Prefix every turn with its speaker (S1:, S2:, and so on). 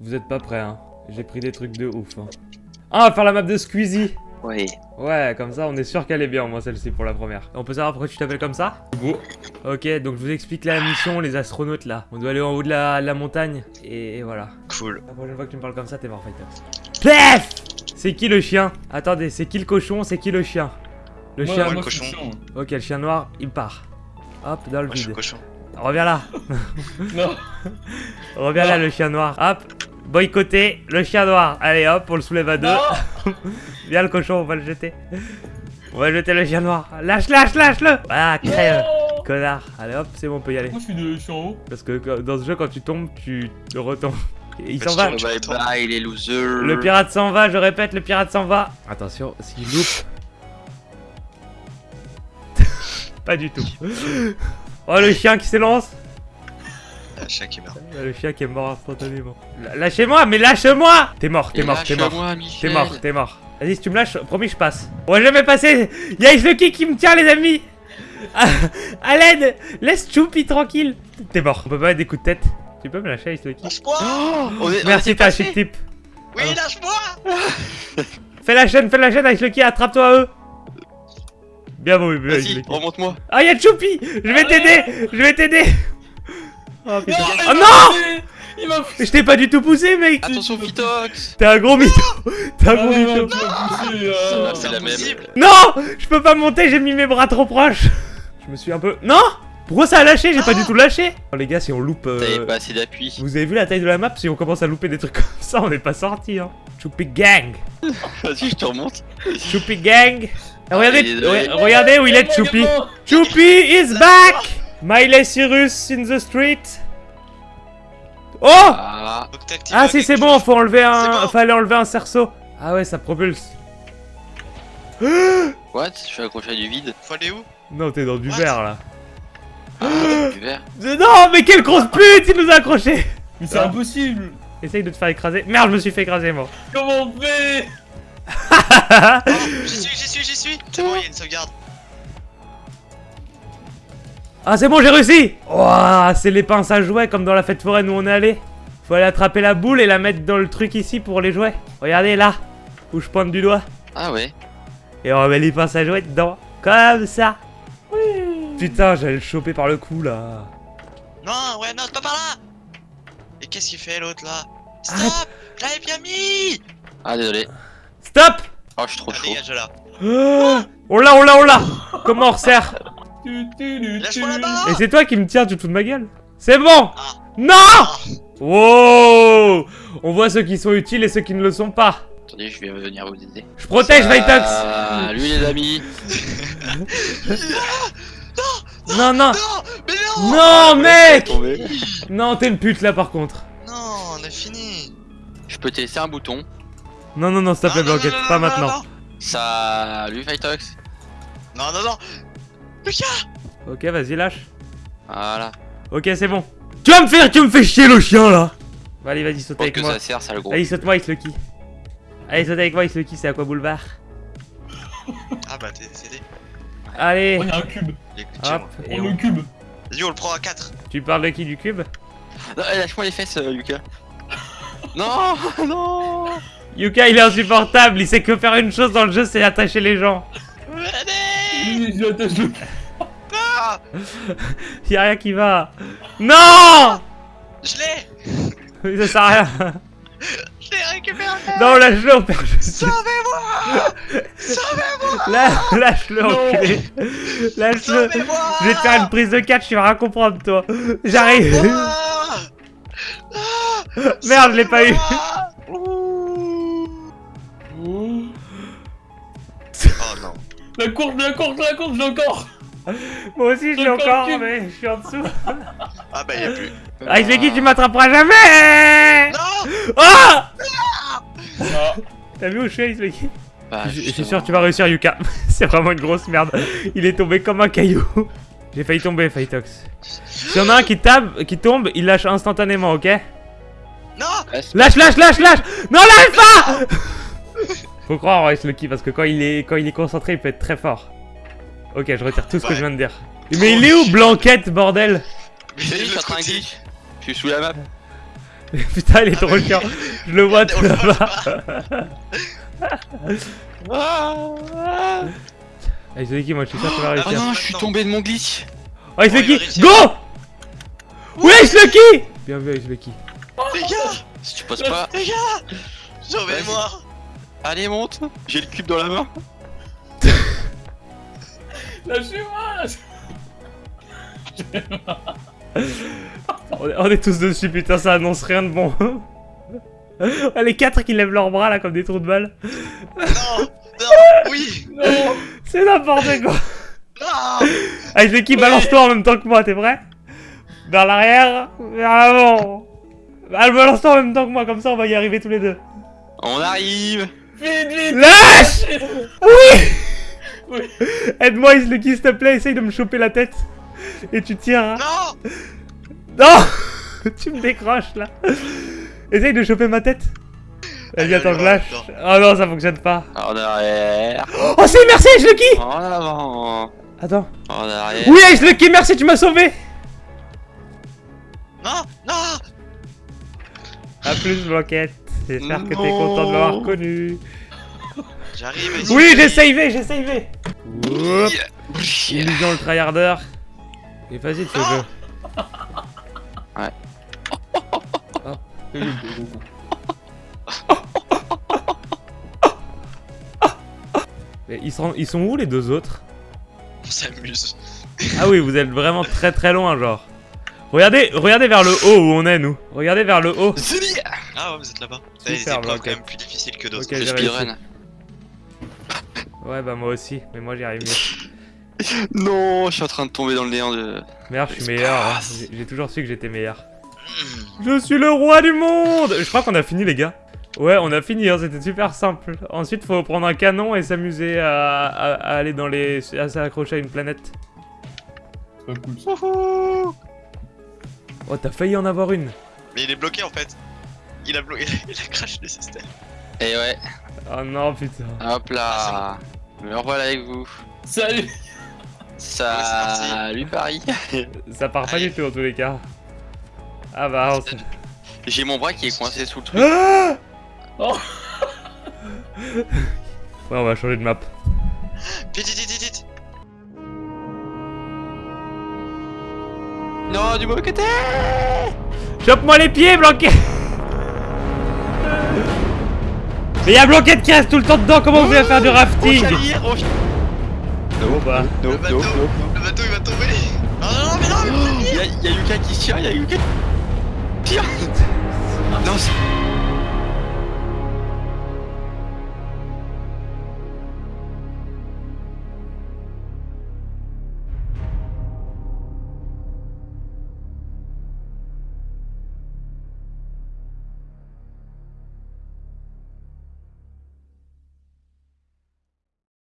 S1: Vous êtes pas prêts, hein J'ai pris des trucs de ouf, hein. Ah, on va faire la map de Squeezie
S2: Oui.
S1: Ouais, comme ça, on est sûr qu'elle est bien, moi, celle-ci, pour la première. On peut savoir pourquoi tu t'appelles comme ça? Ok, donc je vous explique la mission, les astronautes, là. On doit aller en haut de la, la montagne, et, et voilà.
S2: Cool.
S1: La prochaine fois que tu me parles comme ça, t'es mort, Fighters. Plef C'est qui le chien? Attendez, c'est qui le cochon? C'est qui le chien? Le
S3: Moi,
S1: chien...
S3: moi,
S2: le cochon.
S1: Ok, le chien noir, il part. Hop, dans le
S2: Moi, je suis
S1: vide.
S2: cochon.
S1: Reviens là
S3: Non,
S1: Reviens là, le chien noir. Hop Boycotter le chien noir. Allez, hop, on le soulève à deux. Viens le cochon, on va le jeter. On va jeter le chien noir. Lâche, lâche, lâche-le Voilà, crève
S3: Non
S1: Connard. Allez, hop, c'est bon, on peut y aller.
S3: Moi, je suis, de, je suis en haut.
S1: Parce que dans ce jeu, quand tu tombes, tu te retombes. Et il s'en va.
S2: Bye bye les losers.
S1: Le pirate s'en va, je répète, le pirate s'en va. Attention, s'il loupe. Pas du tout. Oh, le chien qui s'élance.
S2: Ah, chat qui meurt.
S1: Le chien qui est mort instantanément. Lâchez-moi, mais lâche-moi T'es mort, t'es mort, t'es mort.
S2: lâche-moi,
S1: T'es mort, t'es mort. Vas-y, si tu me lâches, promis, je passe. On va jamais passer. Y'a Ice Lucky qui me tient, les amis. À, l'aide Laisse Choupi tranquille. T'es mort. On peut pas mettre des coups de tête. Tu peux me lâcher, Ice Lucky
S2: Lâche-moi Oh, est-
S1: Merci, t'as chic tip.
S2: Oui,
S1: Ah.
S2: lâche-moi
S1: Fais la chaîne, fais la chaîne, Ice Lucky, attrape-toi à eux. Bien bon,
S2: Vas-y, remonte-moi.
S1: Ah, y'a Choupi Je vais t'aider Je vais t'aider Oh putain.
S3: il
S1: Oh non
S3: Il m'a poussé.
S1: Je t'ai pas du tout poussé, mec.
S2: Attention, Phytox.
S1: T'es un gros mytho. T'es un
S3: Ah,
S1: gros
S3: non,
S1: mytho.
S3: non,
S2: Ah,
S3: euh...
S2: C'est la même.
S1: Non Je peux pas monter, j'ai mis mes bras trop proches. Je me suis un peu... Non Pourquoi ça a lâché J'ai pas du tout lâché. Oh, Les gars, si on loupe... euh,
S2: T'avais pas assez d'appui.
S1: Vous avez vu la taille de la map Si on commence à louper des trucs comme ça, on n'est pas sorti, hein. Choupi Gang.
S2: Vas-y, je te remonte.
S1: Choupi Gang. Ah, Regardez, regardez où il est, Choupi. Choupi is back Miley Cyrus in the street Oh
S2: Ah.
S1: Ah si c'est bon, faut enlever un...
S4: Bon.
S1: Fallait enlever un cerceau Ah ouais, ça propulse
S2: What? Je suis accroché à du vide.
S4: Faut aller où?
S1: Non, t'es dans du
S4: What?
S1: verre, là
S2: Ah, du verre.
S1: Non, mais quelle grosse pute, il nous a accrochés
S3: Mais c'est
S1: Ah.
S3: impossible
S1: Essaye de te faire écraser. Merde, je me suis fait écraser, moi.
S3: Comment on fait?
S4: J'y suis, j'y suis, j'y suis C'est bon, il y a une sauvegarde.
S1: Ah, c'est bon, j'ai réussi Ouah, c'est les pinces à jouets, comme dans la fête foraine où on est allé. Faut aller attraper la boule et la mettre dans le truc ici pour les jouets. Regardez, là, où je pointe du doigt.
S2: Ah ouais.
S1: Et on met les pinces à jouets dedans. Comme ça. Putain, j'allais le choper par le cou, là.
S4: Non, ouais, non, c'est pas par là Et qu'est-ce qu'il fait l'autre là? Stop
S1: Arrête.
S4: Je l'avais bien mis
S2: Ah, désolé.
S1: Stop
S2: Oh, je suis trop
S4: Ah,
S2: chaud.
S4: dégage là.
S1: Ah, On l'a, on l'a, on l'a Comment on resserre?
S4: Lâche-moi
S3: tu.
S4: là-bas
S1: Et c'est toi qui me tires, tu te fous de ma gueule C'est bon
S4: Ah.
S1: Non
S4: Ah.
S1: Wow On voit ceux qui sont utiles et ceux qui ne le sont pas.
S2: Attendez, je vais venir vous aider.
S1: Je protège Vitox
S2: Ah, lui les amis.
S1: Non, non
S4: Non Mais non
S1: Non, mec. Non, t'es une pute là par contre.
S4: Non, on a fini
S2: Je peux te laisser un bouton.
S1: Non, non, non, s'il te plaît,
S4: Non, non,
S1: Blanquette,
S4: non, non,
S1: pas
S4: non,
S1: maintenant.
S4: non,
S2: Salut Fightox.
S4: Non, non, non Lucas
S1: Ok, vas-y, lâche.
S2: Voilà.
S1: Ok, c'est bon. Tu vas me faire, tu me fais chier le chien là Bah, Allez, vas-y, saute avec
S2: que
S1: moi.
S2: ça sert, ça le gros.
S1: Allez, saute-moi, Ice Lucky. Allez, saute avec moi, Ice Lucky, c'est à quoi boulevard
S4: Ah bah, t'es décédé.
S1: Allez,
S3: Oh, y'a un cube
S1: hop, et
S3: le
S1: on...
S3: cube
S4: Vas-y, on le prend à 4
S1: Tu parles de qui du cube?
S2: Non, eh, lâche-moi les fesses, euh, Lucas. non, non.
S1: Yuka, il est insupportable, il sait que faire une chose dans le jeu, c'est attacher les gens.
S4: Venez
S3: Oui, j'attache le
S1: Y'a rien qui va. Non
S4: Je l'ai
S1: Ça sert à rien.
S4: Je l'ai récupéré
S1: Non, lâche-le, on perd.
S4: Sauvez-moi Sauvez-moi
S1: lâche-le, enculé. Lâche-le. Je vais te faire une prise de catch, tu vas rien comprendre, toi. J'arrive. Merde, je l'ai pas eu.
S3: Oh.
S4: Oh non.
S3: La courbe, la courbe, la courbe, j'ai encore
S1: Moi aussi, je l'ai
S3: Encore
S1: mais je suis en dessous.
S4: Ah bah y'a plus.
S1: Ah, Lucky, tu m'attraperas jamais
S4: Non
S1: Oh
S3: Ah.
S1: T'as vu où je suis, Ice Lucky
S2: Bah,
S1: Je je suis sûr que tu vas réussir, Yuka. C'est vraiment une grosse merde. Il est tombé comme un caillou. J'ai failli tomber, Fightox. S'il y en a un qui tape, qui tombe, il lâche instantanément, ok
S4: Non.
S1: Lâche, lâche, lâche, lâche Non, lâche pas Faut croire en Ice Lucky parce que quand il est quand il est concentré, il peut être très fort. Ok, je retire tout ce que je viens de dire. Mais il est où Blanquette, bordel
S4: Mais
S2: Je suis. Je sous la map.
S1: Putain, il est
S4: Ah,
S1: trop chiant. Je le vois tout là-bas.
S2: Ah,
S1: Ah, Ice Lucky, moi je suis sûr que tu vas
S2: oh
S1: réussir.
S2: non, je suis tombé de mon glitch.
S1: Oh,
S4: Oh, réussir.
S1: go Oui, Lucky Bien vu, Lucky.
S4: Les gars
S2: Si tu passes pas,
S4: Les gars Sauvez-moi
S2: allez monte. J'ai le cube dans la main.
S3: Lâchez-moi
S1: On est, on est tous dessus, putain, ça annonce rien de bon. Les quatre qui lèvent leurs bras là comme des trous de balle.
S4: Non Non Oui
S3: Non
S1: C'est n'importe quoi.
S4: Non
S1: Ice Lucky, balance-toi en même temps que moi, t'es prêt? Vers l'arrière, vers l'avant. Balance-toi en même temps que moi, comme ça on va y arriver tous les deux.
S2: On arrive.
S3: Vite, vite
S1: Lâche Oui
S3: Oui.
S1: Aide-moi, Ice Lucky, s'il te plaît, essaye de me choper la tête. Et tu tiens. hein.
S4: Non
S1: Non Tu me décroches là. Essaye de choper ma tête. Vas-y,
S4: Allez,
S1: attends, je lâche. Oh non, ça fonctionne pas.
S2: En arrière.
S1: Oh, c'est merci, Ice Lucky
S2: En avant.
S1: Attends.
S2: En arrière.
S1: Oui, Ice Lucky, merci, tu m'as sauvé
S4: Non Non
S1: A plus, Blanquette. J'espère que t'es content de m'avoir connu.
S4: J'arrive
S1: Oui, j'ai savé, j'ai savé Oups. Illusion le tryharder. Il est facile ce jeu.
S2: Ouais.
S1: Mais ils sont, ils sont où les deux autres?
S4: On s'amuse.
S1: Ah oui, vous êtes vraiment très très loin, genre. Regardez, regardez vers le haut où on est, nous. Regardez vers le haut.
S4: Ah ouais, vous êtes là-bas. Avez des épreuves quand même plus difficiles que d'autres.
S1: Ok,
S2: Le speedrun.
S1: Ouais, bah moi aussi, mais moi j'y arrive mieux.
S2: Non, je suis en train de tomber dans le néant de.
S1: Merde, je suis meilleur. hein. J'ai- toujours su que j'étais meilleur.
S4: Hmm.
S1: Je suis le roi du monde Je crois qu'on a fini, les gars. Ouais, on a fini, hein, c'était super simple. Ensuite, faut prendre un canon et s'amuser à, à- à aller dans les... à s'accrocher à une planète.
S3: C'est pas cool ça.
S1: Oh, t'as failli en avoir une.
S4: Mais il est bloqué en fait. Il a bloqué. Il a crash le système.
S2: Et ouais,
S1: Oh non, putain.
S2: hop là. Me revoilà avec vous.
S3: Salut
S2: Salut Paris.
S1: Ça part pas du tout en tous les cas. Ah bah, on
S2: J'ai mon bras qui est coincé sous le truc.
S1: Ah
S3: Oh
S1: Ouais, on va changer de map.
S4: Vite, vite, vite, vite
S2: Non, du mauvais côté.
S1: Chope-moi les pieds, Blanquet Mais y'a Blanquette qui reste tout le temps dedans, comment vous allez faire du rafting bah.
S2: No,
S4: Le bateau
S2: no, no.
S4: Le bateau il va tomber Non, non, non, mais non, mais
S2: Y'a y a Yuka qui tire, y'a Yuka qui tire Non, c'est-